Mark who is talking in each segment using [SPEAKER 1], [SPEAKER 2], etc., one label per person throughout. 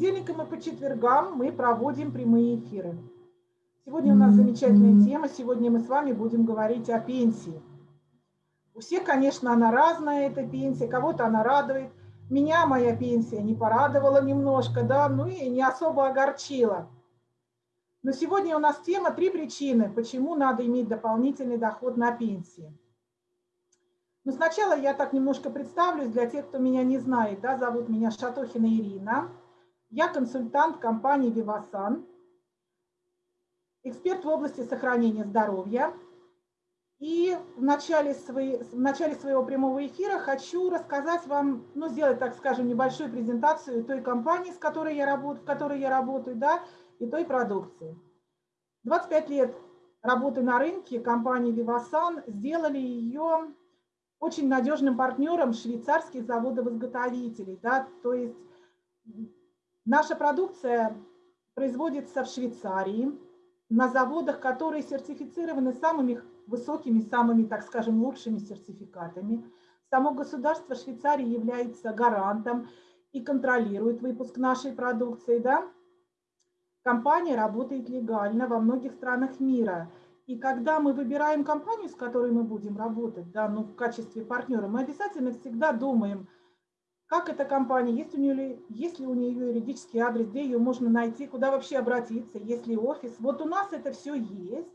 [SPEAKER 1] понедельникам и по четвергам мы проводим прямые эфиры. Сегодня у нас замечательная тема. Сегодня мы с вами будем говорить о пенсии. У всех, конечно, она разная, эта пенсия. Кого-то она радует. Меня моя пенсия не порадовала немножко, да, ну и не особо огорчила. Но сегодня у нас тема «Три причины, почему надо иметь дополнительный доход на пенсии». Но сначала я так немножко представлюсь для тех, кто меня не знает. Да, зовут меня Шатохина Ирина. Я консультант компании «Вивасан», эксперт в области сохранения здоровья. И в начале, своей, в начале своего прямого эфира хочу рассказать вам, ну, сделать, так скажем, небольшую презентацию той компании, с которой я работаю, в которой я работаю, да, и той продукции. 25 лет работы на рынке компании Vivasan сделали ее очень надежным партнером швейцарских заводов-изготовителей. Да, то есть наша продукция производится в Швейцарии, на заводах, которые сертифицированы самыми высокими, самыми, так скажем, лучшими сертификатами. Само государство Швейцарии является гарантом и контролирует выпуск нашей продукции. Да? Компания работает легально во многих странах мира. И когда мы выбираем компанию, с которой мы будем работать, да, ну, в качестве партнера, мы обязательно всегда думаем, как эта компания, есть, у нее, есть ли у нее юридический адрес, где ее можно найти, куда вообще обратиться, есть ли офис. Вот у нас это все есть.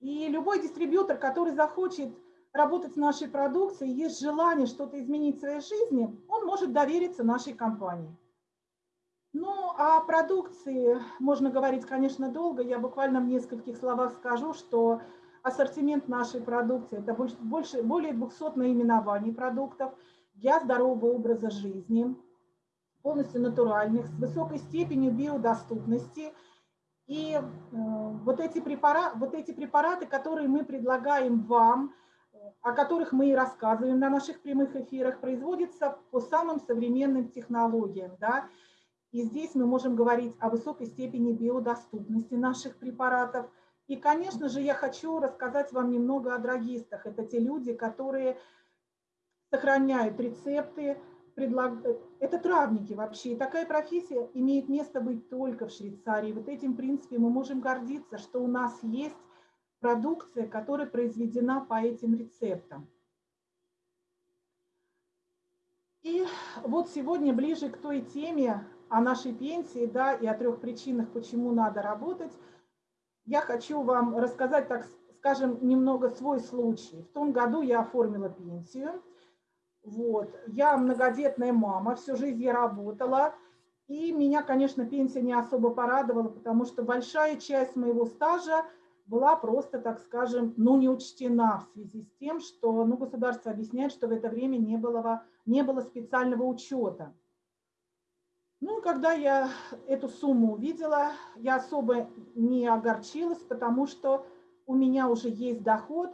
[SPEAKER 1] И любой дистрибьютор, который захочет работать с нашей продукцией, есть желание что-то изменить в своей жизни, он может довериться нашей компании. Ну, о продукции можно говорить, конечно, долго. Я буквально в нескольких словах скажу, что ассортимент нашей продукции – это больше, больше, более 200 наименований продуктов для здорового образа жизни, полностью натуральных, с высокой степенью биодоступности. И э, вот, эти препараты, вот эти препараты, которые мы предлагаем вам, о которых мы и рассказываем на наших прямых эфирах, производятся по самым современным технологиям. Да? И здесь мы можем говорить о высокой степени биодоступности наших препаратов. И, конечно же, я хочу рассказать вам немного о драгистах. Это те люди, которые сохраняют рецепты, предлаг... это травники вообще. И такая профессия имеет место быть только в Швейцарии. Вот этим, принципе, мы можем гордиться, что у нас есть продукция, которая произведена по этим рецептам. И вот сегодня ближе к той теме, о нашей пенсии, да, и о трех причинах, почему надо работать, я хочу вам рассказать, так скажем, немного свой случай. В том году я оформила пенсию. Вот. Я многодетная мама, всю жизнь я работала. И меня, конечно, пенсия не особо порадовала, потому что большая часть моего стажа была просто, так скажем, ну, не учтена в связи с тем, что ну, государство объясняет, что в это время не было, не было специального учета. Ну, когда я эту сумму увидела, я особо не огорчилась, потому что у меня уже есть доход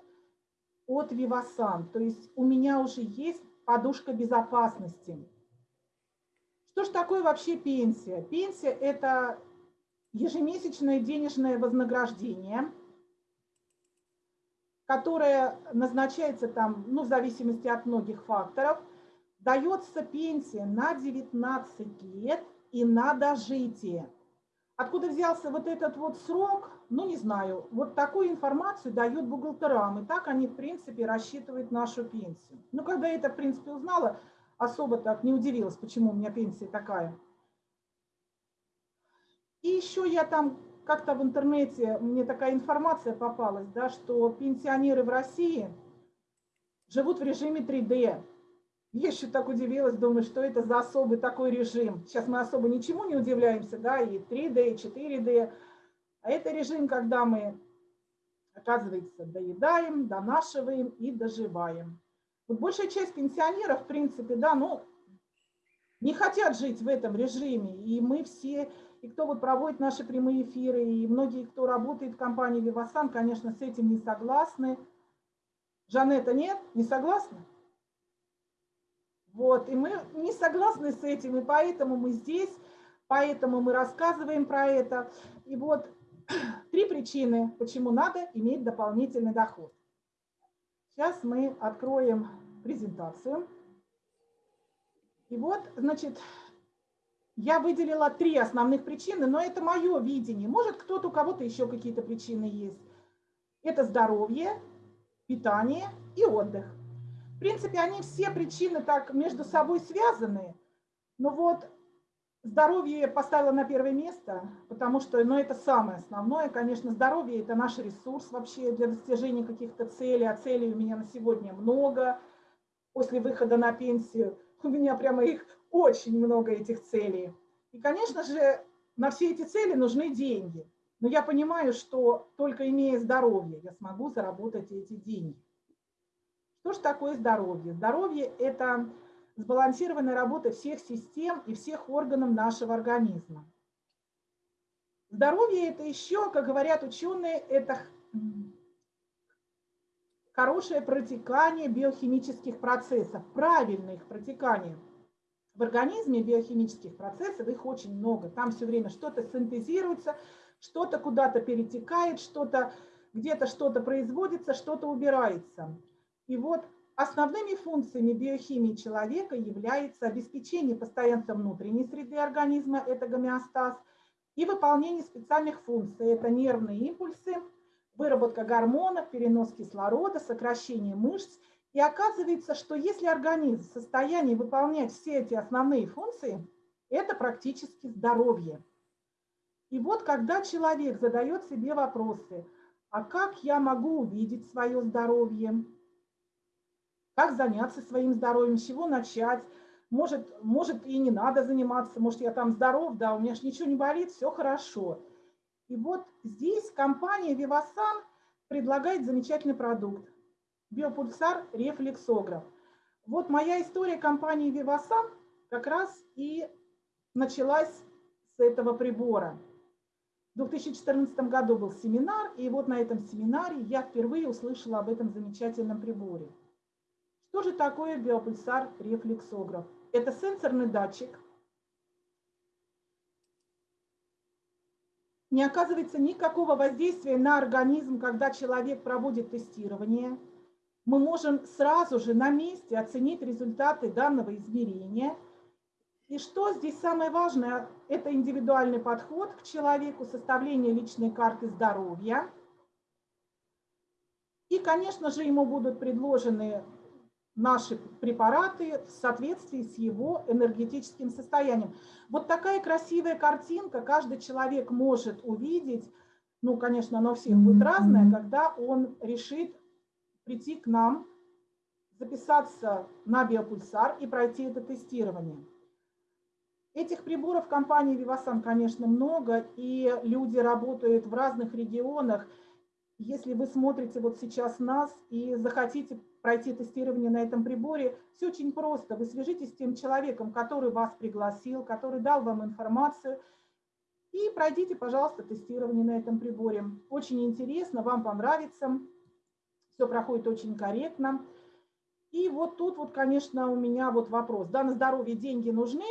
[SPEAKER 1] от Вивасан, то есть у меня уже есть подушка безопасности. Что же такое вообще пенсия? Пенсия – это ежемесячное денежное вознаграждение, которое назначается там, ну, в зависимости от многих факторов – дается пенсия на 19 лет и на дожитие. Откуда взялся вот этот вот срок, ну не знаю, вот такую информацию дают бухгалтерам, и так они в принципе рассчитывают нашу пенсию. Ну когда я это в принципе узнала, особо так не удивилась, почему у меня пенсия такая. И еще я там как-то в интернете, мне такая информация попалась, да, что пенсионеры в России живут в режиме 3D. Еще так удивилась, думаю, что это за особый такой режим. Сейчас мы особо ничему не удивляемся, да, и 3D, и 4D. А это режим, когда мы, оказывается, доедаем, донашиваем и доживаем. Вот большая часть пенсионеров, в принципе, да, ну, не хотят жить в этом режиме. И мы все, и кто вот проводит наши прямые эфиры, и многие, кто работает в компании Вивасан, конечно, с этим не согласны. Жанетта, нет? Не согласна? Вот, и мы не согласны с этим, и поэтому мы здесь, поэтому мы рассказываем про это. И вот три причины, почему надо иметь дополнительный доход. Сейчас мы откроем презентацию. И вот, значит, я выделила три основных причины, но это мое видение. Может, кто-то, у кого-то еще какие-то причины есть. Это здоровье, питание и отдых. Принципе, они все причины так между собой связаны, но вот здоровье поставила на первое место, потому что ну, это самое основное. Конечно, здоровье – это наш ресурс вообще для достижения каких-то целей, а целей у меня на сегодня много. После выхода на пенсию у меня прямо их очень много этих целей. И, конечно же, на все эти цели нужны деньги. Но я понимаю, что только имея здоровье, я смогу заработать эти деньги. Что же такое здоровье? Здоровье – это сбалансированная работа всех систем и всех органов нашего организма. Здоровье – это еще, как говорят ученые, это хорошее протекание биохимических процессов, правильное их протекание – в организме биохимических процессов, их очень много. Там все время что-то синтезируется, что-то куда-то перетекает, что-то где-то что-то производится, что-то убирается. И вот основными функциями биохимии человека является обеспечение постоянства внутренней среды организма, это гомеостаз, и выполнение специальных функций, это нервные импульсы, выработка гормонов, перенос кислорода, сокращение мышц – и оказывается, что если организм в состоянии выполнять все эти основные функции, это практически здоровье. И вот когда человек задает себе вопросы, а как я могу увидеть свое здоровье, как заняться своим здоровьем, с чего начать, может, может и не надо заниматься, может я там здоров, да, у меня же ничего не болит, все хорошо. И вот здесь компания Vivasan предлагает замечательный продукт биопульсар рефлексограф. Вот моя история компании Vivasan как раз и началась с этого прибора. В 2014 году был семинар, и вот на этом семинаре я впервые услышала об этом замечательном приборе. Что же такое биопульсар рефлексограф? Это сенсорный датчик. Не оказывается никакого воздействия на организм, когда человек проводит тестирование – мы можем сразу же на месте оценить результаты данного измерения. И что здесь самое важное, это индивидуальный подход к человеку, составление личной карты здоровья. И, конечно же, ему будут предложены наши препараты в соответствии с его энергетическим состоянием. Вот такая красивая картинка каждый человек может увидеть. Ну, конечно, она у всех будет разная, когда он решит прийти к нам, записаться на биопульсар и пройти это тестирование. Этих приборов компании Vivasan, конечно, много, и люди работают в разных регионах. Если вы смотрите вот сейчас нас и захотите пройти тестирование на этом приборе, все очень просто. Вы свяжитесь с тем человеком, который вас пригласил, который дал вам информацию, и пройдите, пожалуйста, тестирование на этом приборе. Очень интересно, вам понравится все проходит очень корректно. И вот тут вот, конечно, у меня вот вопрос. Да, на здоровье деньги нужны?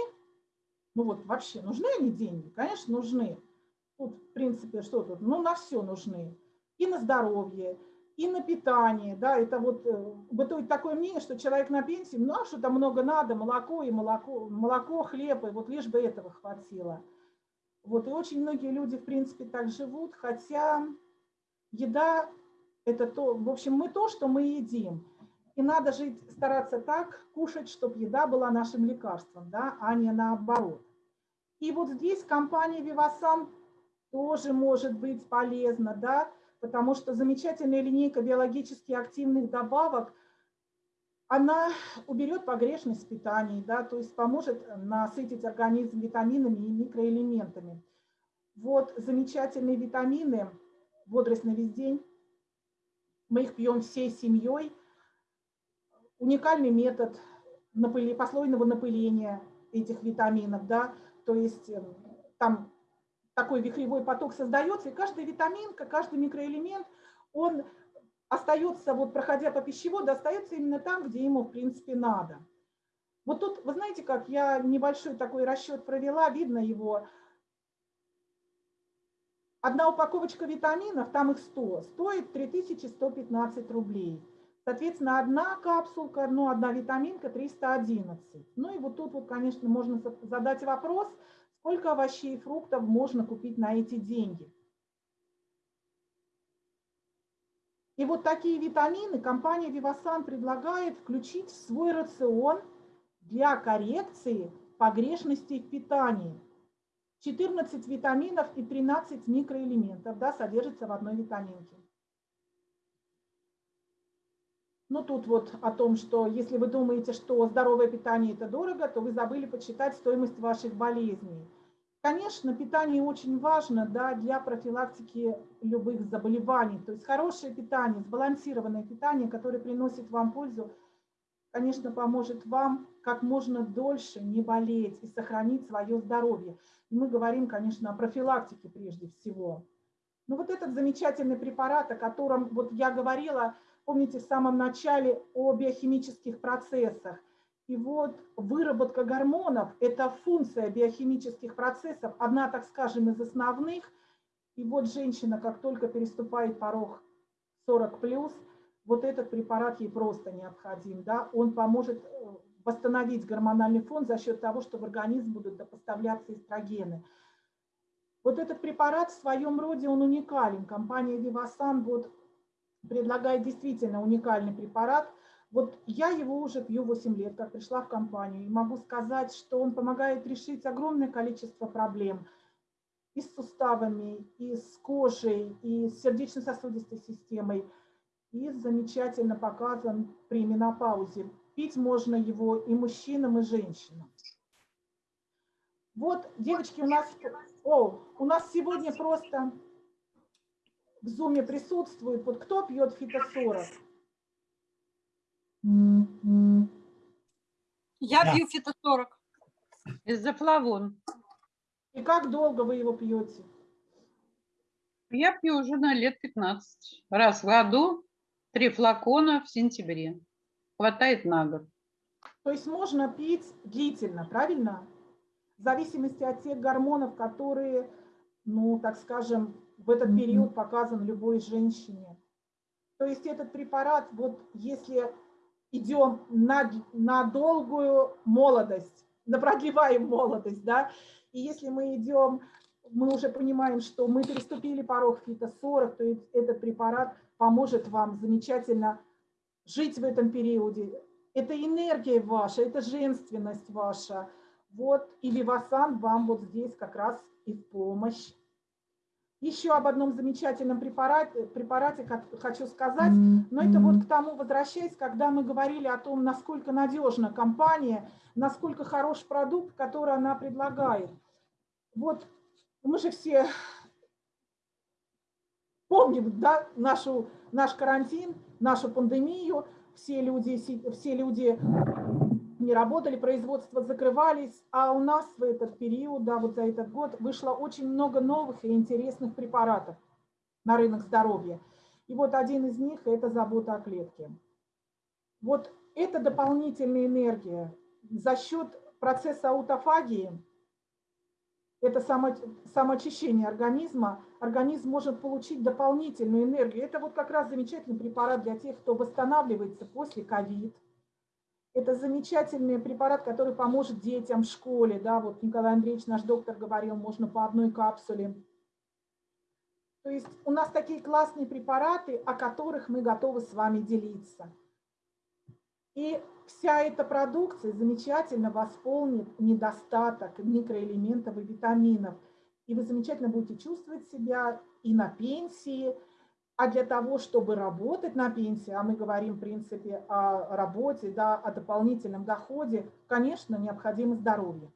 [SPEAKER 1] Ну вот вообще, нужны они деньги? Конечно, нужны. Тут, в принципе, что тут? Ну, на все нужны. И на здоровье, и на питание. Да, это вот э, бытует такое мнение, что человек на пенсии, ну, а что там много надо, молоко и молоко, молоко, хлеб, и вот лишь бы этого хватило. Вот, и очень многие люди, в принципе, так живут, хотя еда это то, в общем, мы то, что мы едим. И надо жить, стараться так, кушать, чтобы еда была нашим лекарством, да, а не наоборот. И вот здесь компания Vivasan тоже может быть полезна, да, потому что замечательная линейка биологически активных добавок, она уберет погрешность в питании, да, то есть поможет насытить организм витаминами и микроэлементами. Вот замечательные витамины, бодрость на весь день, мы их пьем всей семьей. Уникальный метод напыли, послойного напыления этих витаминов, да, то есть эм, там такой вихревой поток создается, и каждая витаминка, каждый микроэлемент, он остается, вот проходя по пищеводу, остается именно там, где ему, в принципе, надо. Вот тут, вы знаете, как я небольшой такой расчет провела, видно его, Одна упаковочка витаминов, там их 100, стоит 3115 рублей. Соответственно, одна капсулка, ну, одна витаминка 311. Ну и вот тут вот, конечно, можно задать вопрос, сколько овощей и фруктов можно купить на эти деньги. И вот такие витамины компания Vivasan предлагает включить в свой рацион для коррекции погрешностей в питании. 14 витаминов и 13 микроэлементов да, содержится в одной витаминке. Ну, тут вот о том, что если вы думаете, что здоровое питание – это дорого, то вы забыли почитать стоимость ваших болезней. Конечно, питание очень важно да, для профилактики любых заболеваний. То есть хорошее питание, сбалансированное питание, которое приносит вам пользу, конечно, поможет вам как можно дольше не болеть и сохранить свое здоровье. И мы говорим, конечно, о профилактике прежде всего. Но вот этот замечательный препарат, о котором вот я говорила – помните, в самом начале о биохимических процессах. И вот выработка гормонов – это функция биохимических процессов, одна, так скажем, из основных. И вот женщина, как только переступает порог 40+, вот этот препарат ей просто необходим. Да? Он поможет э, восстановить гормональный фон за счет того, что в организм будут поставляться эстрогены. Вот этот препарат в своем роде, он уникален. Компания Vivasan вот предлагает действительно уникальный препарат. Вот я его уже пью 8 лет, как пришла в компанию, и могу сказать, что он помогает решить огромное количество проблем и с суставами, и с кожей, и с сердечно-сосудистой системой, и замечательно показан при менопаузе. Пить можно его и мужчинам, и женщинам. Вот, девочки, у нас, о, у нас сегодня просто в зуме присутствует. Вот кто пьет фитосорок?
[SPEAKER 2] Я да. пью фитосорок. Из-за флавон.
[SPEAKER 1] И как долго вы его пьете?
[SPEAKER 2] Я пью уже на лет 15. Раз в году, три флакона в сентябре. Хватает на год.
[SPEAKER 1] То есть можно пить длительно, правильно? В зависимости от тех гормонов, которые, ну, так скажем, в этот период показан любой женщине. То есть этот препарат, вот если идем на, на долгую молодость, на продлеваем молодость, да, и если мы идем, мы уже понимаем, что мы переступили порог фито-40, то этот препарат поможет вам замечательно жить в этом периоде. Это энергия ваша, это женственность ваша. Вот, и Вивасан вам вот здесь как раз и в помощь. Еще об одном замечательном препарате, препарате хочу сказать, но это вот к тому возвращаясь, когда мы говорили о том, насколько надежна компания, насколько хорош продукт, который она предлагает. Вот мы же все помним да, нашу, наш карантин, нашу пандемию, все люди, все люди не работали, производства закрывались, а у нас в этот период, да, вот за этот год вышло очень много новых и интересных препаратов на рынок здоровья. И вот один из них – это забота о клетке. Вот это дополнительная энергия за счет процесса аутофагии, это само, самоочищение организма, организм может получить дополнительную энергию. Это вот как раз замечательный препарат для тех, кто восстанавливается после ковид, это замечательный препарат, который поможет детям в школе. Да, вот Николай Андреевич, наш доктор, говорил, можно по одной капсуле. То есть у нас такие классные препараты, о которых мы готовы с вами делиться. И вся эта продукция замечательно восполнит недостаток микроэлементов и витаминов. И вы замечательно будете чувствовать себя и на пенсии, а для того, чтобы работать на пенсии, а мы говорим, в принципе, о работе, да, о дополнительном доходе, конечно, необходимо здоровье.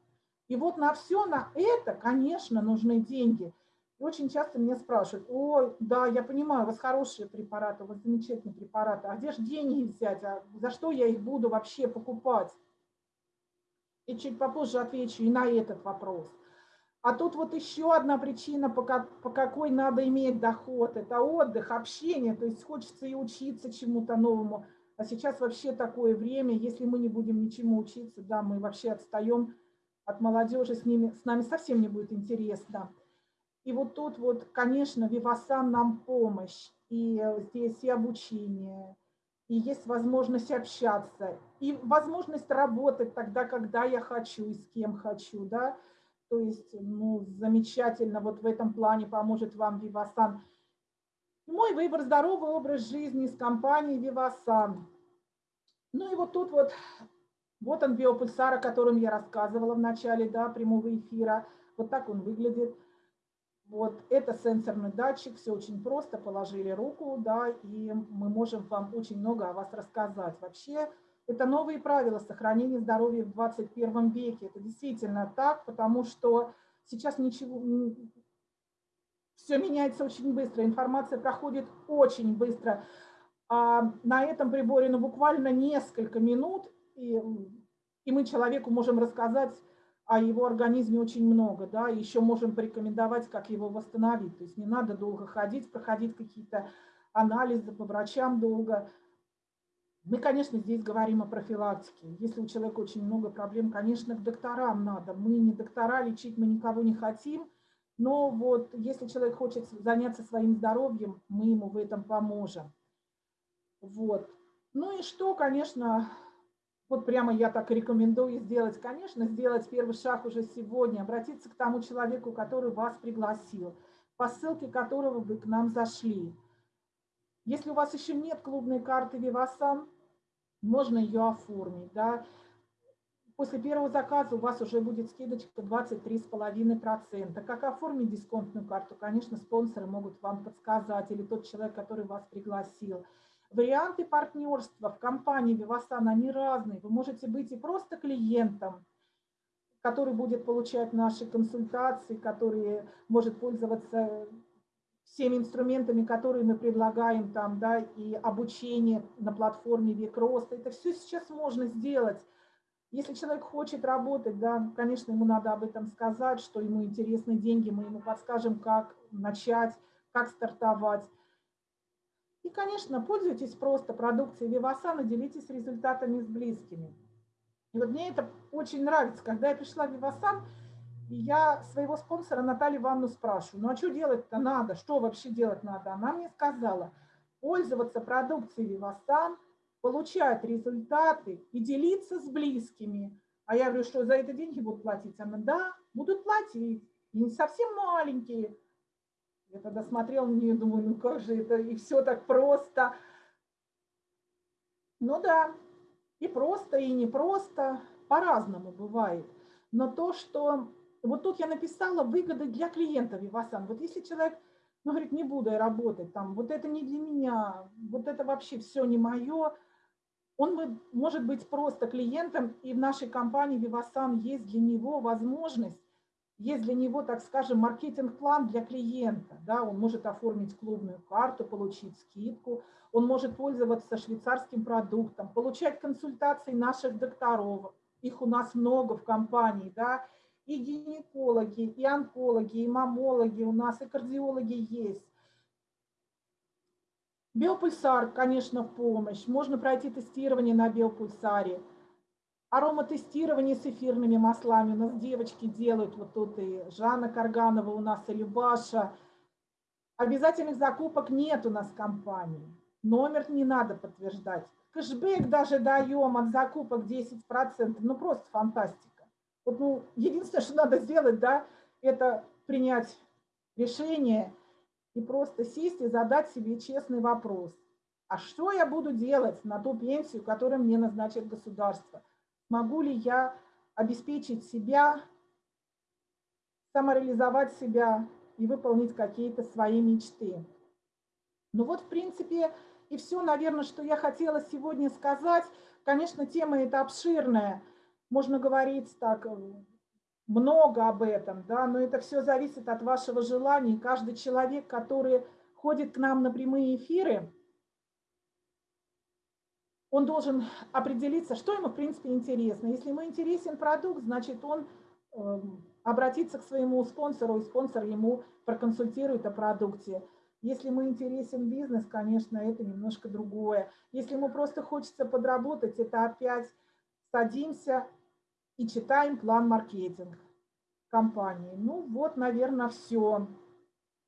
[SPEAKER 1] И вот на все на это, конечно, нужны деньги. И очень часто меня спрашивают, ой, да, я понимаю, у вас хорошие препараты, у вас замечательные препараты, а где же деньги взять, а за что я их буду вообще покупать? И чуть попозже отвечу и на этот вопрос – а тут вот еще одна причина, по, какой надо иметь доход, это отдых, общение, то есть хочется и учиться чему-то новому. А сейчас вообще такое время, если мы не будем ничему учиться, да, мы вообще отстаем от молодежи, с, ними, с нами совсем не будет интересно. И вот тут вот, конечно, Вивасан нам помощь, и здесь и обучение, и есть возможность общаться, и возможность работать тогда, когда я хочу и с кем хочу, да, то есть, ну, замечательно, вот в этом плане поможет вам Вивасан. Мой выбор – здоровый образ жизни с компанией Вивасан. Ну и вот тут вот, вот он биопульсар, о котором я рассказывала в начале, да, прямого эфира. Вот так он выглядит. Вот это сенсорный датчик, все очень просто, положили руку, да, и мы можем вам очень много о вас рассказать. Вообще, это новые правила сохранения здоровья в 21 веке. Это действительно так, потому что сейчас ничего, все меняется очень быстро, информация проходит очень быстро. А на этом приборе ну, буквально несколько минут, и, и мы человеку можем рассказать о его организме очень много, да, и еще можем порекомендовать, как его восстановить. То есть не надо долго ходить, проходить какие-то анализы по врачам долго. Мы, конечно, здесь говорим о профилактике. Если у человека очень много проблем, конечно, к докторам надо. Мы не доктора, лечить мы никого не хотим, но вот если человек хочет заняться своим здоровьем, мы ему в этом поможем. Вот. Ну и что, конечно, вот прямо я так рекомендую сделать, конечно, сделать первый шаг уже сегодня, обратиться к тому человеку, который вас пригласил, по ссылке которого вы к нам зашли. Если у вас еще нет клубной карты Vivasan, можно ее оформить. Да? После первого заказа у вас уже будет скидочка 23,5%. Как оформить дисконтную карту, конечно, спонсоры могут вам подсказать, или тот человек, который вас пригласил. Варианты партнерства в компании Vivasan, они разные. Вы можете быть и просто клиентом, который будет получать наши консультации, который может пользоваться всеми инструментами, которые мы предлагаем там, да, и обучение на платформе Век Роста. Это все сейчас можно сделать. Если человек хочет работать, да, конечно, ему надо об этом сказать, что ему интересны деньги, мы ему подскажем, как начать, как стартовать. И, конечно, пользуйтесь просто продукцией Вивасана, делитесь результатами с близкими. И вот мне это очень нравится. Когда я пришла в Вивасан, я своего спонсора Наталью Ивановну спрашиваю, ну а что делать-то надо, что вообще делать надо? Она мне сказала, пользоваться продукцией Вивасан, получать результаты и делиться с близкими. А я говорю, что за это деньги будут платить? Она, да, будут платить, и не совсем маленькие. Я тогда смотрела на нее и думаю, ну как же это, и все так просто. Ну да, и просто, и не просто, по-разному бывает. Но то, что... Вот тут я написала выгоды для клиента Вивасан. Вот если человек, ну, говорит, не буду я работать, там, вот это не для меня, вот это вообще все не мое, он может быть просто клиентом, и в нашей компании Vivasan есть для него возможность есть для него, так скажем, маркетинг-план для клиента. Да, он может оформить клубную карту, получить скидку, он может пользоваться швейцарским продуктом, получать консультации наших докторов. Их у нас много в компании, да, и гинекологи, и онкологи, и мамологи у нас, и кардиологи есть. Биопульсар, конечно, в помощь. Можно пройти тестирование на биопульсаре – Ароматестирование с эфирными маслами у нас девочки делают, вот тут и Жанна Карганова у нас, и Любаша. Обязательных закупок нет у нас в компании. Номер не надо подтверждать. Кэшбэк даже даем от закупок 10%. Ну, просто фантастика. Вот, ну, единственное, что надо сделать, да, это принять решение и просто сесть и задать себе честный вопрос. А что я буду делать на ту пенсию, которую мне назначит государство? Могу ли я обеспечить себя, самореализовать себя и выполнить какие-то свои мечты? Ну вот, в принципе, и все, наверное, что я хотела сегодня сказать. Конечно, тема эта обширная, можно говорить так много об этом, да, но это все зависит от вашего желания. каждый человек, который ходит к нам на прямые эфиры, он должен определиться, что ему, в принципе, интересно. Если ему интересен продукт, значит, он эм, обратится к своему спонсору, и спонсор ему проконсультирует о продукте. Если ему интересен бизнес, конечно, это немножко другое. Если ему просто хочется подработать, это опять садимся и читаем план маркетинг компании. Ну вот, наверное, все.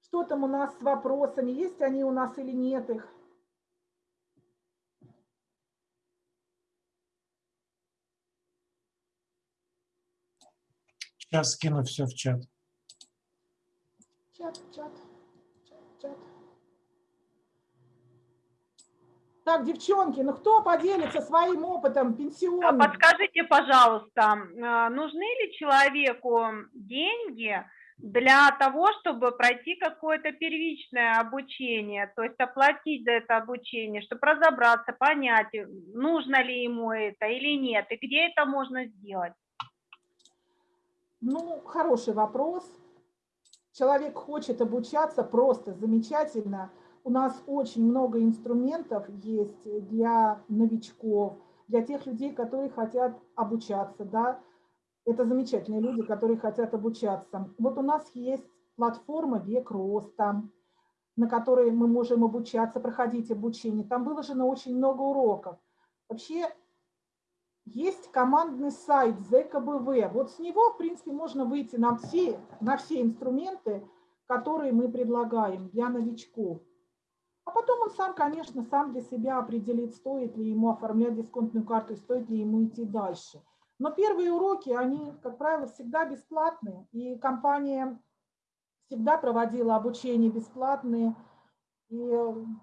[SPEAKER 1] Что там у нас с вопросами? Есть они у нас или нет их?
[SPEAKER 3] Сейчас скину все в чат.
[SPEAKER 1] Чат, чат, чат, чат. Так, девчонки, ну кто поделится своим опытом
[SPEAKER 4] А
[SPEAKER 1] пенсионным?
[SPEAKER 4] Подскажите, пожалуйста, а, нужны ли человеку деньги для того, чтобы пройти какое-то первичное обучение, то есть оплатить за это обучение, чтобы разобраться, понять, нужно ли ему это или нет, и где это можно сделать?
[SPEAKER 1] Ну, хороший вопрос. Человек хочет обучаться просто замечательно. У нас очень много инструментов есть для новичков, для тех людей, которые хотят обучаться, да. Это замечательные люди, которые хотят обучаться. Вот у нас есть платформа «Век роста», на которой мы можем обучаться, проходить обучение. Там выложено очень много уроков. Вообще есть командный сайт ЗКБВ. Вот с него, в принципе, можно выйти на все, на все инструменты, которые мы предлагаем для новичков. А потом он сам, конечно, сам для себя определит, стоит ли ему оформлять дисконтную карту и стоит ли ему идти дальше. Но первые уроки, они, как правило, всегда бесплатные. И компания всегда проводила обучение бесплатные. И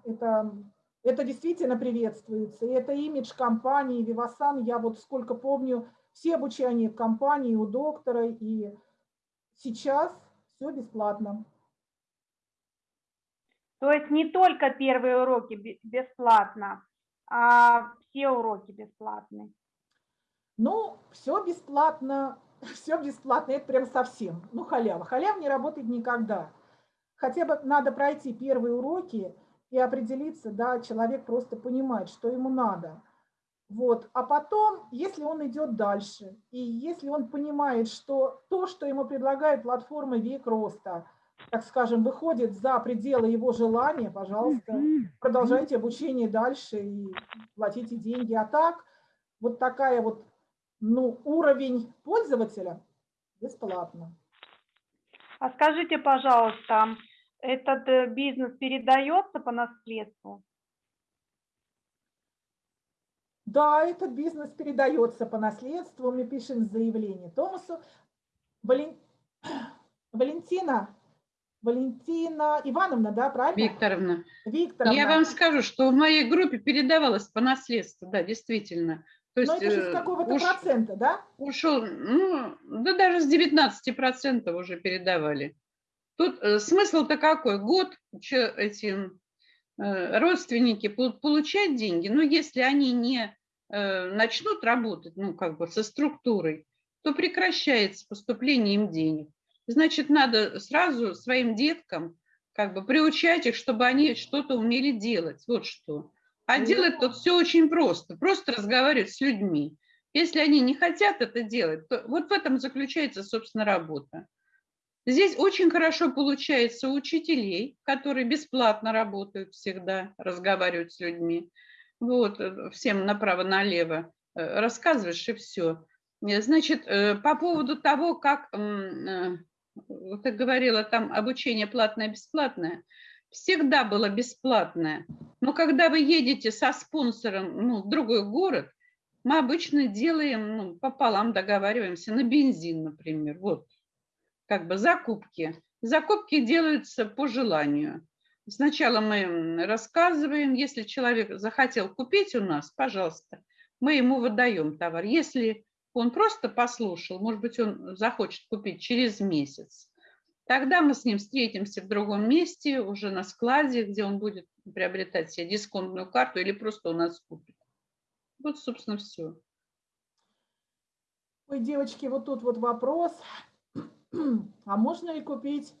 [SPEAKER 1] это это действительно приветствуется. И это имидж компании Vivasan. Я вот сколько помню, все обучения в компании у доктора. И сейчас все бесплатно.
[SPEAKER 4] То есть не только первые уроки бе- бесплатно, а все уроки бесплатные.
[SPEAKER 1] Ну, все бесплатно, все бесплатно, это прям совсем. Ну, халява. Халява не работает никогда. Хотя бы надо пройти первые уроки и определиться, да, человек просто понимает, что ему надо. Вот. А потом, если он идет дальше, и если он понимает, что то, что ему предлагает платформа «Век роста», так скажем, выходит за пределы его желания, пожалуйста, продолжайте обучение дальше и платите деньги. А так, вот такая вот, ну, уровень пользователя бесплатно.
[SPEAKER 4] А скажите, пожалуйста, этот э, бизнес передается по наследству?
[SPEAKER 1] Да, этот бизнес передается по наследству. Мы пишем заявление Томасу. Вален- Валентина, Валентина Ивановна, да, правильно?
[SPEAKER 2] Викторовна,
[SPEAKER 1] Викторовна.
[SPEAKER 2] я вам скажу, что в моей группе передавалось по наследству, да, действительно. То
[SPEAKER 1] Но
[SPEAKER 2] есть
[SPEAKER 1] это же с
[SPEAKER 2] э,
[SPEAKER 1] какого-то
[SPEAKER 2] уж-
[SPEAKER 1] процента, да?
[SPEAKER 2] ушел, ну, да даже с 19% уже передавали. Тут э, смысл-то какой? Год че- эти э, родственники будут получать деньги, но если они не э, начнут работать, ну, как бы со структурой, то прекращается поступление им денег. Значит, надо сразу своим деткам как бы приучать их, чтобы они что-то умели делать. Вот что. А делать тут все очень просто. Просто разговаривать с людьми. Если они не хотят это делать, то вот в этом заключается, собственно, работа. Здесь очень хорошо получается у учителей, которые бесплатно работают всегда, разговаривают с людьми. Вот, э, всем направо-налево э, рассказываешь и все. Значит, э, по поводу того, как, ты говорила, там обучение платное-бесплатное, всегда было бесплатное. Но когда вы едете со спонсором ну, в другой город, мы обычно делаем, ну, пополам договариваемся на бензин, например. Вот, как бы закупки. Закупки делаются по желанию. Сначала мы рассказываем, если человек захотел купить у нас, пожалуйста, мы ему выдаем товар. Если он просто послушал, может быть, он захочет купить через месяц, тогда мы с ним встретимся в другом месте, уже на складе, где он будет приобретать себе дисконтную карту или просто у нас купит. Вот, собственно, все.
[SPEAKER 1] Ой, девочки, вот тут вот вопрос. А можно ли купить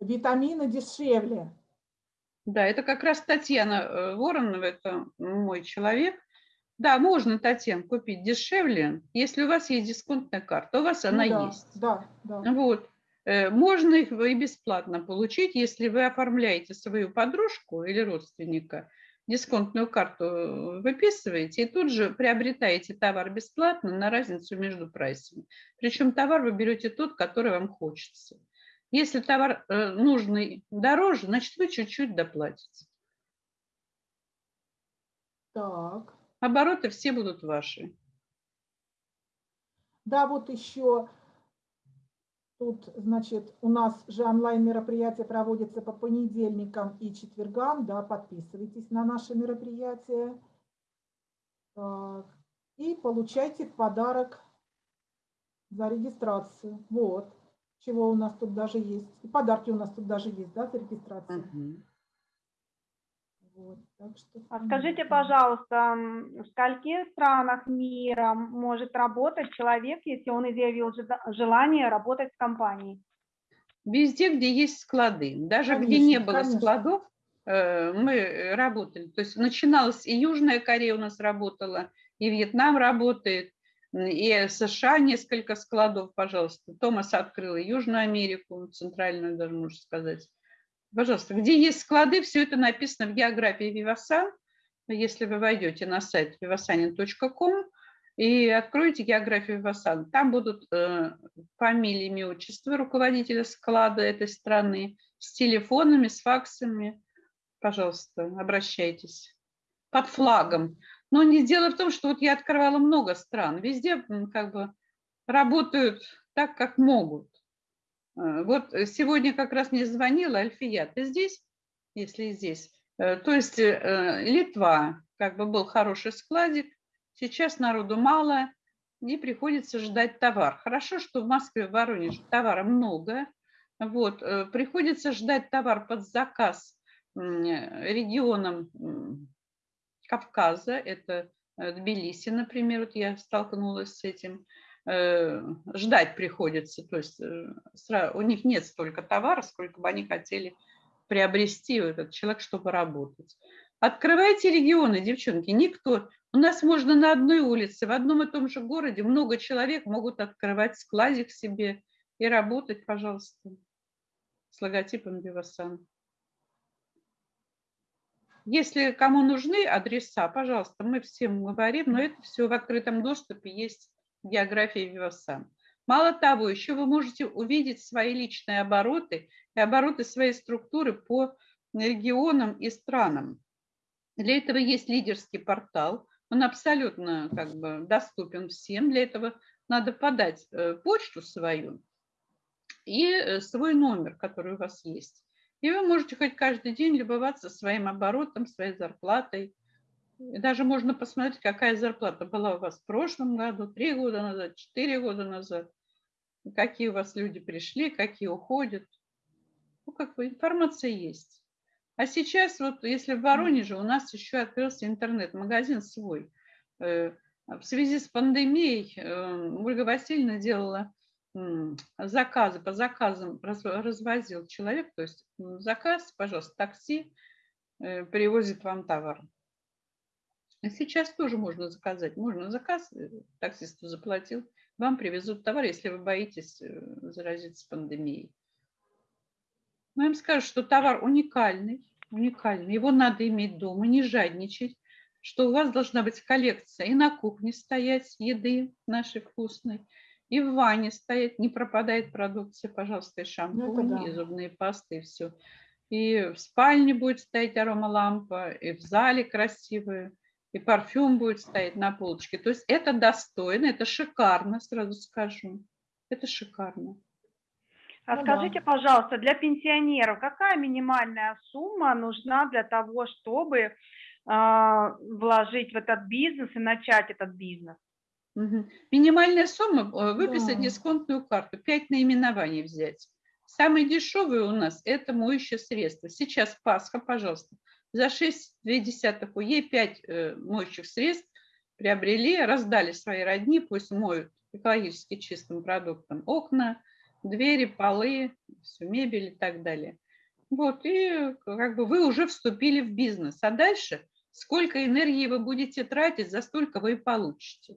[SPEAKER 1] витамины дешевле?
[SPEAKER 2] Да, это как раз Татьяна э, Воронова, это мой человек. Да, можно, Татьяна, купить дешевле, если у вас есть дисконтная карта. У вас
[SPEAKER 1] Ну
[SPEAKER 2] она
[SPEAKER 1] да,
[SPEAKER 2] есть.
[SPEAKER 1] Да, да.
[SPEAKER 2] Вот. Э, Можно их и бесплатно получить, если вы оформляете свою подружку или родственника, дисконтную карту э, выписываете и тут же приобретаете товар бесплатно на разницу между прайсами. Причем товар вы берете тот, который вам хочется. Если товар э, нужный дороже, значит вы чуть-чуть доплатите.
[SPEAKER 1] Так.
[SPEAKER 2] Обороты все будут ваши.
[SPEAKER 1] Да, вот еще Тут, значит, у нас же онлайн-мероприятия проводятся по понедельникам и четвергам, да, подписывайтесь на наши мероприятия. И получайте в подарок за регистрацию. Вот, чего у нас тут даже есть. И подарки у нас тут даже есть, да, за регистрацию.
[SPEAKER 2] Мгм.
[SPEAKER 1] Вот, так что
[SPEAKER 4] А скажите, пожалуйста, в скольких странах мира может работать человек, если он изъявил желание работать в компании?
[SPEAKER 2] Везде, где есть склады. Даже где
[SPEAKER 1] Конечно,
[SPEAKER 2] не было
[SPEAKER 1] конечно.
[SPEAKER 2] складов, э, мы работали. То есть начиналась и Южная Корея у нас работала, и Вьетнам работает, и США несколько складов, пожалуйста. Томас открыл и Южную Америку, Центральную даже, можно сказать. Пожалуйста, где есть склады, все это написано в географии Вивасан. Если вы войдете на сайт vivasanin.com и откроете географию Вивасан, там будут э, фамилии, имя, отчество руководителя склада этой страны с телефонами, с факсами. Пожалуйста, обращайтесь. Под флагом. Но не дело в том, что вот я открывала много стран. Везде как бы работают так, как могут. Э, Вот сегодня как раз мне звонила Альфия. Ты здесь? Если здесь. Э, То есть э, Литва, как бы был хороший складик, сейчас народу мало, и приходится ждать товар. Хорошо, что в Москве, в Воронеже товара много. Вот, приходится ждать товар под заказ регионам Кавказа, это Тбилиси, например, вот я столкнулась с этим. Э, Ждать приходится, то есть э, у них нет столько товара, сколько бы они хотели приобрести этот человек, чтобы работать. Открывайте регионы, девчонки, никто. У нас можно на одной улице, в одном и том же городе много человек могут открывать складик себе и работать, пожалуйста, с логотипом Вивасан. Если кому нужны адреса, пожалуйста, мы всем говорим, но это все в открытом доступе есть географии Вивасан. Мало того, еще вы можете увидеть свои личные обороты и обороты своей структуры по регионам и странам. Для этого есть лидерский портал, он абсолютно как бы доступен всем. Для этого надо подать э, почту свою и э, свой номер, который у вас есть. И вы можете хоть каждый день любоваться своим оборотом, своей зарплатой. Даже можно посмотреть, какая зарплата была у вас в прошлом году, три года назад, четыре года назад. Какие у вас люди пришли, какие уходят. Ну, как бы информация есть. А сейчас вот, если в Воронеже у нас еще открылся интернет-магазин свой. Э, В связи с пандемией э, Ольга Васильевна делала заказы, по заказам раз- развозил человек, то есть заказ, пожалуйста, такси э, привозит вам товар. И сейчас тоже можно заказать. Можно заказ, э, таксисту заплатил, вам привезут товар, если вы боитесь э, заразиться пандемией. Но им скажу, что товар уникальный, уникальный. Его надо иметь дома, не жадничать, что у вас должна быть коллекция и на кухне стоять еды нашей вкусной, и в ванне стоять, не пропадает продукция, пожалуйста, и шампунь,
[SPEAKER 1] да.
[SPEAKER 2] и зубные пасты, и все. И в спальне будет стоять аромалампа, и в зале красивая, и парфюм будет стоять на полочке. То есть это достойно, это шикарно, сразу скажу. Это шикарно.
[SPEAKER 4] А
[SPEAKER 1] Ну да.
[SPEAKER 4] скажите, пожалуйста, для пенсионеров какая минимальная сумма нужна для того, чтобы а, вложить в этот бизнес и начать этот бизнес?
[SPEAKER 2] Минимальная сумма э, выписать
[SPEAKER 1] Да.
[SPEAKER 2] дисконтную карту, 5 наименований взять. Самые дешевые у нас это моющее средство. Сейчас Пасха, пожалуйста, за 6,2 УЕ 5 моющих средств приобрели, раздали свои родни, пусть моют экологически чистым продуктом окна, двери, полы, всю мебель и так далее. Вот, и как бы вы уже вступили в бизнес. А дальше сколько энергии вы будете тратить, за столько вы и получите.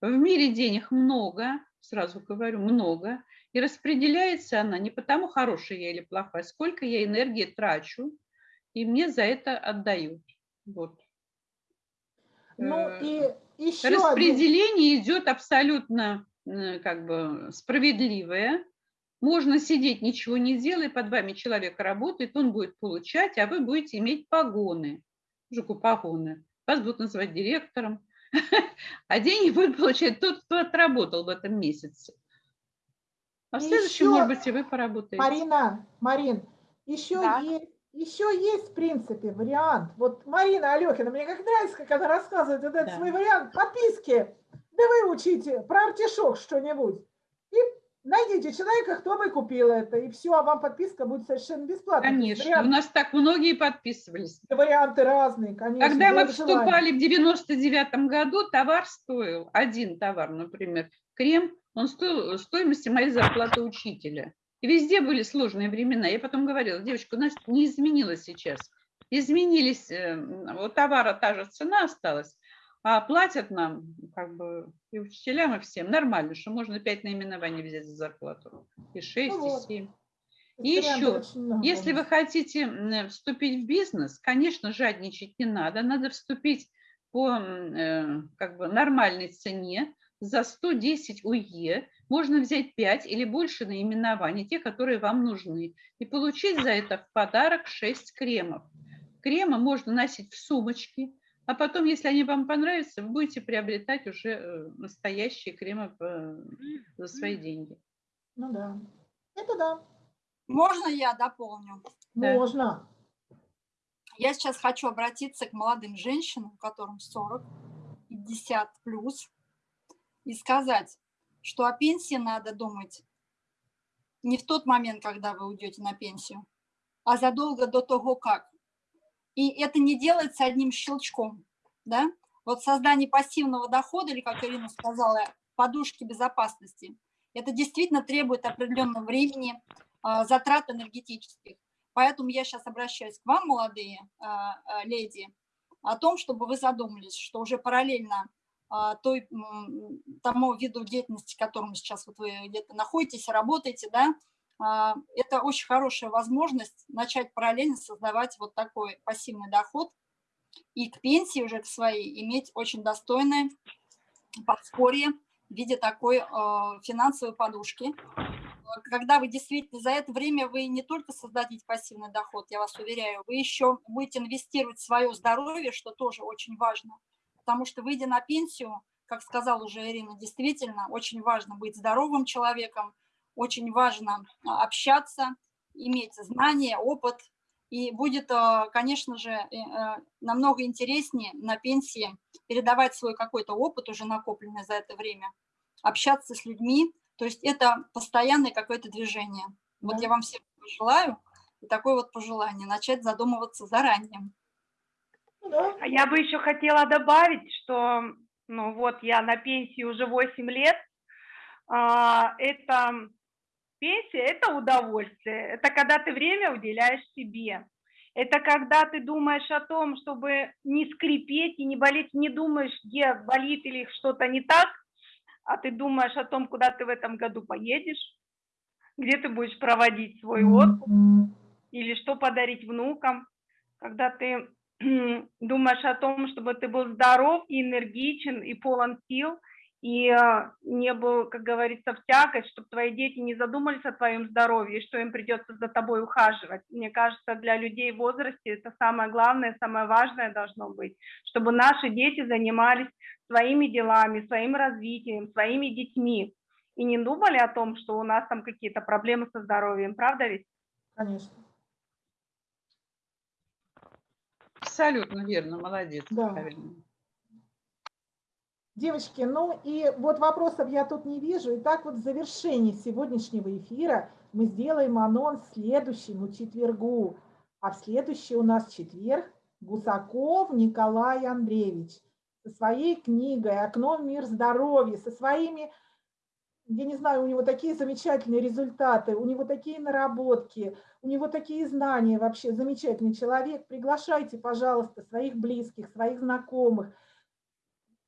[SPEAKER 2] В мире денег много, сразу говорю, много, и распределяется она не потому, хорошая я или плохая, сколько я энергии трачу, и мне за это отдают. Вот.
[SPEAKER 1] Ну
[SPEAKER 2] Э,
[SPEAKER 1] и еще один,
[SPEAKER 2] Распределение идет абсолютно э, как бы справедливое. Можно сидеть, ничего не делая, под вами человек работает, он будет получать, а вы будете иметь погоны. Жуку погоны. Вас будут называть директором, а деньги будет получать тот, кто отработал в этом месяце. А в следующем,
[SPEAKER 1] еще-
[SPEAKER 2] может быть, и вы поработаете.
[SPEAKER 1] Марина, Марин, еще
[SPEAKER 4] Да.
[SPEAKER 1] есть, еще есть, в принципе, вариант. Вот Марина Алехина, мне как нравится, как она рассказывает вот этот
[SPEAKER 2] Да.
[SPEAKER 1] свой вариант подписки. Да вы учите про артишок что-нибудь. И найдите человека, кто бы купил это, и все, а вам подписка будет совершенно бесплатно. То есть
[SPEAKER 2] Конечно, у
[SPEAKER 1] вариант-
[SPEAKER 2] нас так многие подписывались.
[SPEAKER 1] варианты разные, конечно.
[SPEAKER 2] Когда мы вступали в 99 году, товар стоил, один товар, например, крем, он стоил стоимости моей зарплаты учителя. И везде были сложные времена. Я потом говорила, девочка, у нас не изменилось сейчас. Изменились, вот товара та же цена осталась, а платят нам, как бы, и учителям, и всем нормально, что можно 5 наименований взять за зарплату, и 6,
[SPEAKER 1] Ну вот.
[SPEAKER 2] и 7.
[SPEAKER 1] То есть
[SPEAKER 2] И
[SPEAKER 1] вариантов
[SPEAKER 2] еще. Если вы хотите вступить в бизнес, конечно, жадничать не надо. Надо вступить по э, как бы нормальной цене за 110 УЕ. Можно взять 5 или больше наименований, те, которые вам нужны, и получить за это в подарок 6 кремов. Кремы можно носить в сумочке, а потом, если они вам понравятся, вы будете приобретать уже э, настоящие кремы по- за свои деньги.
[SPEAKER 1] Ну да. Это да.
[SPEAKER 3] Можно я дополню?
[SPEAKER 2] Да.
[SPEAKER 1] Можно.
[SPEAKER 3] Я сейчас хочу обратиться к молодым женщинам, которым 40, 50 плюс, и сказать, что о пенсии надо думать не в тот момент, когда вы уйдете на пенсию, а задолго до того, как. И это не делается одним щелчком. Да? Вот создание пассивного дохода, или, как Ирина сказала, подушки безопасности, это действительно требует определенного времени, а, затрат энергетических. Поэтому я сейчас обращаюсь к вам, молодые а, а, леди, о том, чтобы вы задумались, что уже параллельно той, м, тому виду деятельности, в котором сейчас вот вы где-то находитесь, работаете, да, а, это очень хорошая возможность начать параллельно создавать вот такой пассивный доход и к пенсии уже к своей иметь очень достойное подспорье в виде такой э, финансовой подушки, когда вы действительно за это время вы не только создадите пассивный доход, я вас уверяю, вы еще будете инвестировать в свое здоровье, что тоже очень важно. Потому что, выйдя на пенсию, как сказала уже Ирина, действительно очень важно быть здоровым человеком, очень важно а, общаться, иметь знания, опыт. И будет, а, конечно же, э, намного интереснее на пенсии передавать свой какой-то опыт, уже накопленный за это время, общаться с людьми, то есть это постоянное какое-то движение. Вот
[SPEAKER 1] Да.
[SPEAKER 3] я вам всем желаю и такое вот пожелание, начать задумываться заранее.
[SPEAKER 1] Ну да.
[SPEAKER 4] А я бы еще хотела добавить, что, ну вот, я на пенсии уже 8 лет. А, Это пенсия, это удовольствие. Это когда ты время уделяешь себе. Это когда ты думаешь о том, чтобы не скрипеть и не болеть, не думаешь, где болит или что-то не так, а ты думаешь о том, куда ты в этом году поедешь, где ты будешь проводить свой отпуск или что подарить внукам, когда ты думаешь о том, чтобы ты был здоров и энергичен и полон сил, и э, не был, как говорится, в тягость, чтобы твои дети не задумались о твоем здоровье, что им придется за тобой ухаживать. Мне кажется, для людей в возрасте это самое главное, самое важное должно быть, чтобы наши дети занимались своими делами, своим развитием, своими детьми, и не думали о том, что у нас там какие-то проблемы со здоровьем, правда ведь?
[SPEAKER 1] Конечно.
[SPEAKER 2] Абсолютно верно, молодец,
[SPEAKER 1] Да.
[SPEAKER 2] правильно.
[SPEAKER 1] Девочки, ну и вот вопросов я тут не вижу. Итак, вот в завершении сегодняшнего эфира мы сделаем анонс следующему четвергу. А в следующий у нас четверг Гусаков Николай Андреевич со своей книгой «Окно в мир здоровья», со своими, я не знаю, у него такие замечательные результаты, у него такие наработки, у него такие знания вообще, замечательный человек. Приглашайте, пожалуйста, своих близких, своих знакомых,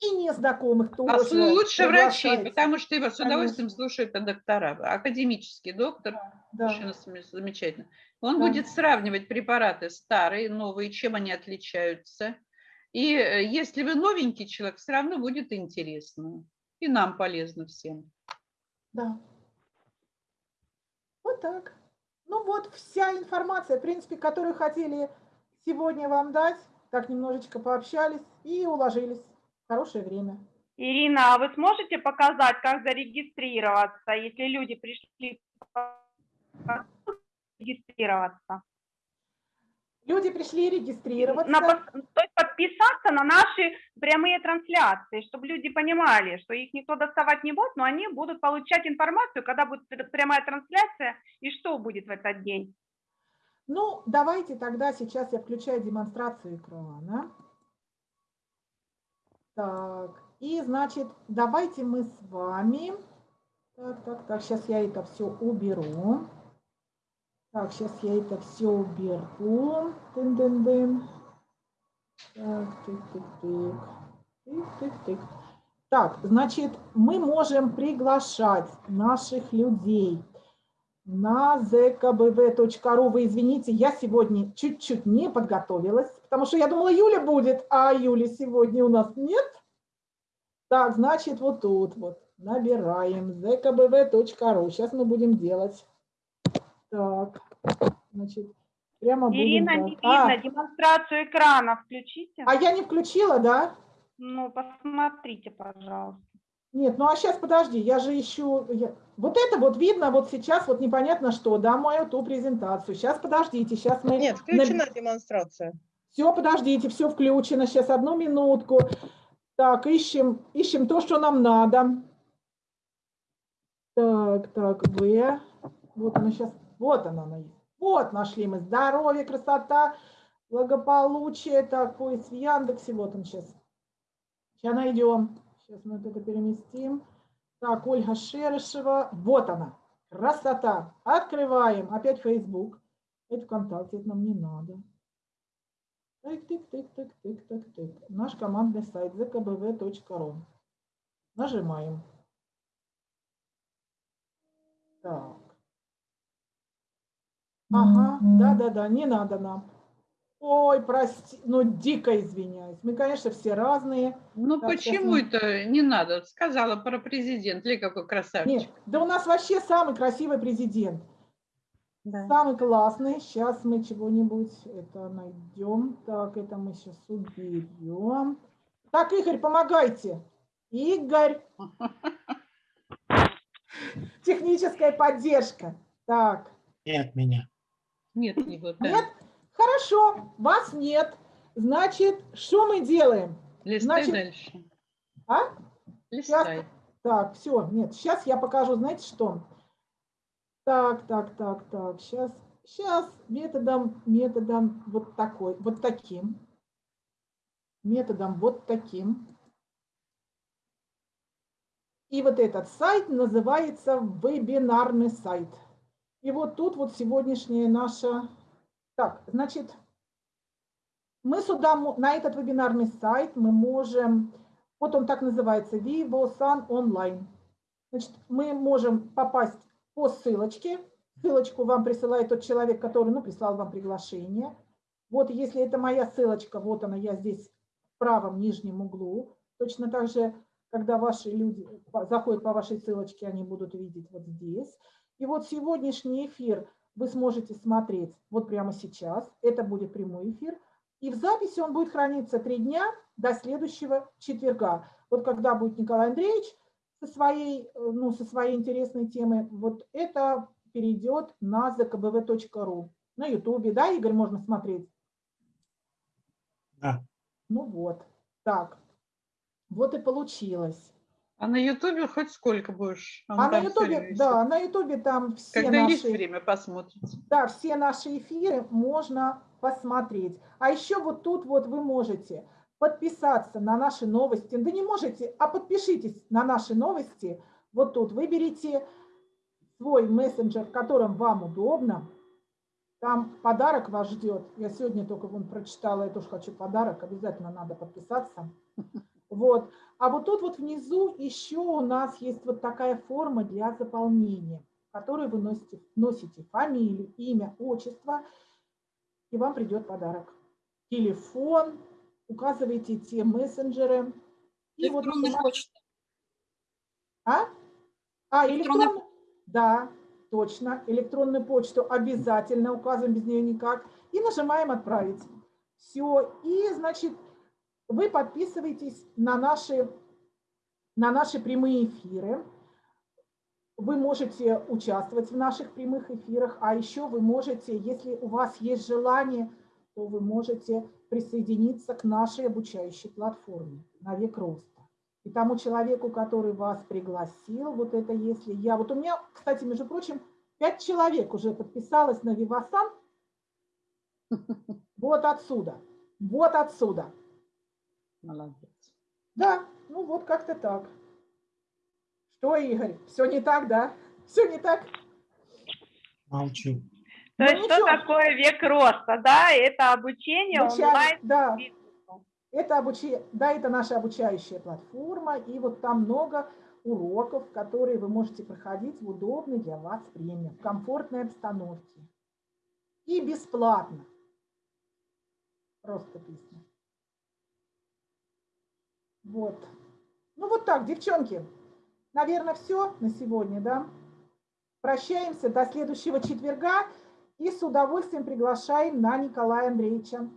[SPEAKER 1] и незнакомых тоже.
[SPEAKER 2] А лучше врачей,
[SPEAKER 1] приглашайте.
[SPEAKER 2] потому что его с удовольствием
[SPEAKER 1] Конечно.
[SPEAKER 2] слушают доктора. Академический доктор,
[SPEAKER 1] Да.
[SPEAKER 2] см- замечательно. Он
[SPEAKER 1] Да.
[SPEAKER 2] будет сравнивать препараты старые, новые, чем они отличаются. И э, если вы новенький человек, все равно будет интересно. И нам полезно всем.
[SPEAKER 1] Да. Вот так. Ну вот вся информация, в принципе, которую хотели сегодня вам дать. Так немножечко пообщались и уложились. Хорошее время.
[SPEAKER 4] Ирина, а вы сможете показать, как зарегистрироваться, если люди пришли регистрироваться?
[SPEAKER 1] Люди пришли регистрироваться.
[SPEAKER 4] На, то есть подписаться на наши прямые трансляции, чтобы люди понимали, что их никто доставать не будет, но они будут получать информацию, когда будет прямая трансляция и что будет в этот день.
[SPEAKER 1] Ну, давайте тогда сейчас я включаю демонстрацию экрана. Так, и значит, давайте мы с вами... Так, так, так, сейчас я это все уберу. Так, сейчас я это все уберу. Дын -дын -дын. Так, тык, тык, тык. Тык, тык, тык. Так, значит, мы можем приглашать наших людей на zkbv.ru. Вы извините, я сегодня чуть-чуть не подготовилась, потому что я думала, Юля будет, а Юли сегодня у нас нет. Так, значит, вот тут вот набираем zkbv.ru. Сейчас мы будем делать. Так, значит, прямо
[SPEAKER 4] Ирина,
[SPEAKER 1] будем...
[SPEAKER 4] не видно, а, демонстрацию экрана включите.
[SPEAKER 1] А я не включила, да?
[SPEAKER 4] Ну, посмотрите, пожалуйста.
[SPEAKER 1] Нет, ну а сейчас подожди, я же ищу... Я... Вот это вот видно вот сейчас вот непонятно что, да, мою ту презентацию. Сейчас подождите, сейчас мы...
[SPEAKER 5] Нет, включена демонстрация.
[SPEAKER 1] Все, подождите, все включено. Сейчас одну минутку. Так, ищем, ищем то, что нам надо. Так, так, В. Вот она сейчас вот она, она есть. Вот нашли мы здоровье, красота, благополучие. Так, поиск в Яндексе. Вот он сейчас. Сейчас найдем. Сейчас мы вот это переместим. Так, Ольга Шерешева. Вот она. Красота. Открываем. Опять Facebook. Это ВКонтакте, это нам не надо. Тык, тык, тык, тык, тык, тык, тык. Наш командный сайт zkbv.ru. Нажимаем. Так. Ага, да-да-да, не надо нам. Ой, прости, ну дико извиняюсь. Мы, конечно, все разные.
[SPEAKER 2] Ну так, почему мы... это не надо? Сказала про президент, ли какой красавчик. Нет,
[SPEAKER 1] да у нас вообще самый красивый президент. Да. Самый классный. Сейчас мы чего-нибудь это найдем. Так, это мы сейчас уберем. Так, Игорь, помогайте. Игорь. Техническая поддержка. Так.
[SPEAKER 5] Нет меня.
[SPEAKER 2] Нет его, да.
[SPEAKER 1] Нет? Хорошо, вас нет. Значит, что мы делаем?
[SPEAKER 2] Листай
[SPEAKER 1] Значит,
[SPEAKER 2] дальше.
[SPEAKER 1] А?
[SPEAKER 2] Листай.
[SPEAKER 1] Сейчас, так, все, нет, сейчас я покажу, знаете что? Так, так, так, так, сейчас, сейчас методом, методом вот такой, вот таким. Методом вот таким. И вот этот сайт называется вебинарный сайт. И вот тут вот сегодняшняя наша... Так, значит, мы сюда, на этот вебинарный сайт мы можем... Вот он так называется, VivoSan Online. Значит, мы можем попасть по ссылочке. Ссылочку вам присылает тот человек, который ну, прислал вам приглашение. Вот если это моя ссылочка, вот она, я здесь в правом нижнем углу. Точно так же, когда ваши люди заходят по вашей ссылочке, они будут видеть вот здесь. И вот сегодняшний эфир вы сможете смотреть вот прямо сейчас. Это будет прямой эфир. И в записи он будет храниться три дня до следующего четверга. Вот когда будет Николай Андреевич со своей, ну, со своей интересной темой, вот это перейдет на zkbv.ru. На ютубе, да, Игорь, можно смотреть?
[SPEAKER 5] Да.
[SPEAKER 1] Ну вот, так. Вот и получилось.
[SPEAKER 2] А на Ютубе хоть сколько будешь?
[SPEAKER 1] Он а на Ютубе, да, на Ютубе там все
[SPEAKER 2] Когда
[SPEAKER 1] наши...
[SPEAKER 2] есть время посмотрите.
[SPEAKER 1] Да, все наши эфиры можно посмотреть. А еще вот тут вот вы можете подписаться на наши новости. Да не можете, а подпишитесь на наши новости. Вот тут выберите свой мессенджер, в котором вам удобно. Там подарок вас ждет. Я сегодня только вон прочитала, я тоже хочу подарок. Обязательно надо подписаться. Вот. А вот тут вот внизу еще у нас есть вот такая форма для заполнения, в которой вы носите, носите фамилию, имя, отчество, и вам придет подарок. Телефон, указываете те мессенджеры.
[SPEAKER 3] И электронная вот, почта.
[SPEAKER 1] А? А, электронная... Электрон... Да, точно. Электронную почту обязательно указываем, без нее никак. И нажимаем «Отправить». Все. И, значит, вы подписываетесь на наши на наши прямые эфиры. Вы можете участвовать в наших прямых эфирах, а еще вы можете, если у вас есть желание, то вы можете присоединиться к нашей обучающей платформе на век роста. И тому человеку, который вас пригласил, вот это если я... Вот у меня, кстати, между прочим, пять человек уже подписалось на Вивасан. Вот отсюда. Вот отсюда.
[SPEAKER 2] Молодец.
[SPEAKER 1] Да, ну вот как-то так. Что, Игорь, все не так, да? Все не так?
[SPEAKER 5] Молчу.
[SPEAKER 4] То
[SPEAKER 1] Ну,
[SPEAKER 4] есть что
[SPEAKER 1] ничего.
[SPEAKER 4] такое век роста, да? Это обучение
[SPEAKER 1] Обуча-
[SPEAKER 4] онлайн.
[SPEAKER 1] Да, это, обучи... да, это наша обучающая платформа, и вот там много уроков, которые вы можете проходить в удобной для вас время, в комфортной обстановке. И бесплатно. Просто песня. Вот. Ну вот так, девчонки. Наверное, все на сегодня, да? Прощаемся до следующего четверга и с удовольствием приглашаем на Николая Андреевича.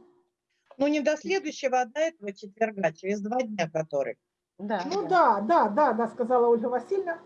[SPEAKER 5] Ну, не до следующего, а до этого четверга, через два дня который.
[SPEAKER 2] Да,
[SPEAKER 1] Ну да, да, да, да, сказала Ольга Васильевна.